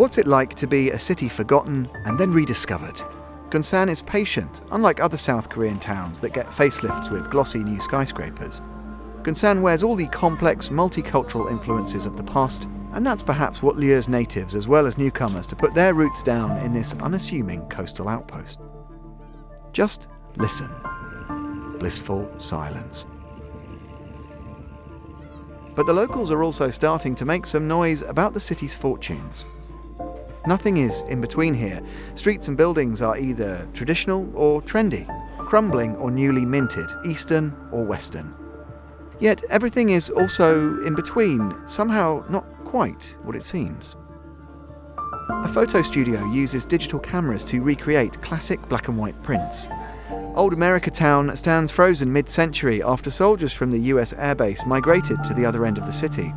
What's it like to be a city forgotten and then rediscovered? Gunsan is patient, unlike other South Korean towns that get facelifts with glossy new skyscrapers. Gunsan wears all the complex, multicultural influences of the past, and that's perhaps what lures natives as well as newcomers to put their roots down in this unassuming coastal outpost. Just listen. Blissful silence. But the locals are also starting to make some noise about the city's fortunes. Nothing is in between here. Streets and buildings are either traditional or trendy, crumbling or newly minted, Eastern or Western. Yet everything is also in between, somehow not quite what it seems. A photo studio uses digital cameras to recreate classic black and white prints. Old America Town stands frozen mid century after soldiers from the US airbase migrated to the other end of the city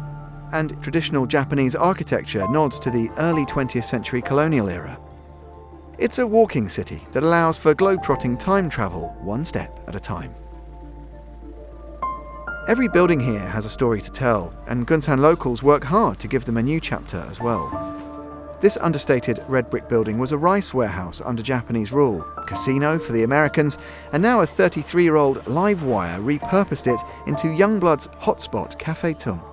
and traditional Japanese architecture nods to the early 20th century colonial era. It's a walking city that allows for globe-trotting time travel one step at a time. Every building here has a story to tell, and Gunsan locals work hard to give them a new chapter as well. This understated red brick building was a rice warehouse under Japanese rule, casino for the Americans, and now a 33 year old Livewire repurposed it into Youngblood's hotspot Cafe Tung.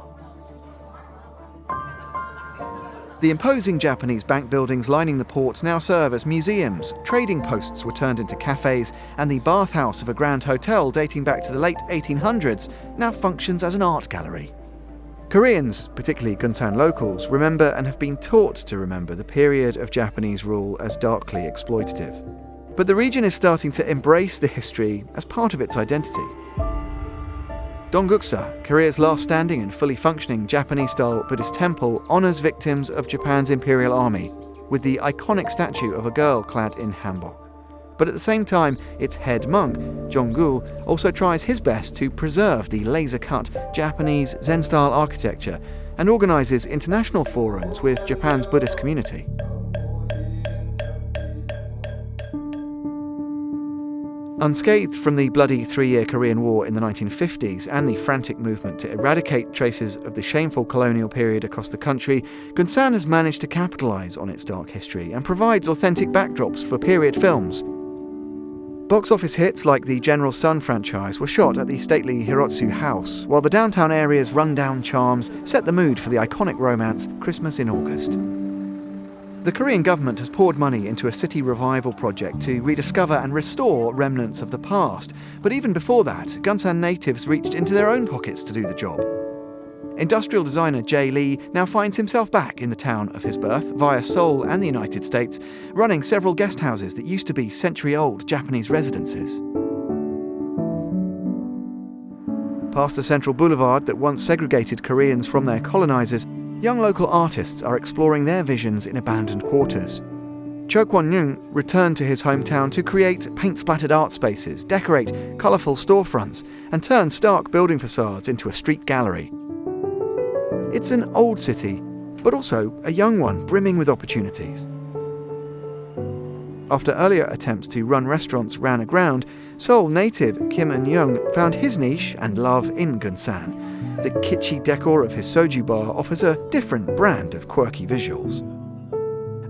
The imposing Japanese bank buildings lining the port now serve as museums, trading posts were turned into cafes, and the bathhouse of a grand hotel dating back to the late 1800s now functions as an art gallery. Koreans, particularly Gunsan locals, remember and have been taught to remember the period of Japanese rule as darkly exploitative. But the region is starting to embrace the history as part of its identity. Dongguksa, Korea's last standing and fully functioning Japanese-style Buddhist temple, honours victims of Japan's imperial army, with the iconic statue of a girl clad in hanbok. But at the same time, its head monk, Jongul, also tries his best to preserve the laser-cut Japanese Zen-style architecture and organises international forums with Japan's Buddhist community. Unscathed from the bloody three year Korean War in the 1950s and the frantic movement to eradicate traces of the shameful colonial period across the country, Gunsan has managed to capitalise on its dark history and provides authentic backdrops for period films. Box office hits like the General Sun franchise were shot at the stately Hirotsu House, while the downtown area's rundown charms set the mood for the iconic romance Christmas in August. The Korean government has poured money into a city revival project to rediscover and restore remnants of the past. But even before that, Gunsan natives reached into their own pockets to do the job. Industrial designer Jay Lee now finds himself back in the town of his birth via Seoul and the United States, running several guest houses that used to be century old Japanese residences. Past the central boulevard that once segregated Koreans from their colonizers, young local artists are exploring their visions in abandoned quarters. Cho Kwon-young returned to his hometown to create paint-splattered art spaces, decorate colourful storefronts, and turn stark building facades into a street gallery. It's an old city, but also a young one brimming with opportunities. After earlier attempts to run restaurants ran aground, Seoul native Kim Eun-young found his niche and love in Gunsan, the kitschy decor of his soju bar offers a different brand of quirky visuals.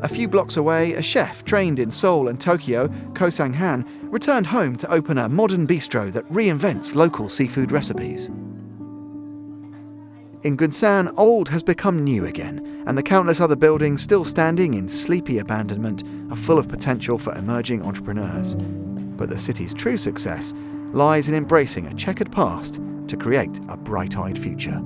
A few blocks away, a chef trained in Seoul and Tokyo, Ko Sang-han, returned home to open a modern bistro that reinvents local seafood recipes. In Gunsan, old has become new again, and the countless other buildings still standing in sleepy abandonment are full of potential for emerging entrepreneurs. But the city's true success lies in embracing a checkered past to create a bright eyed future.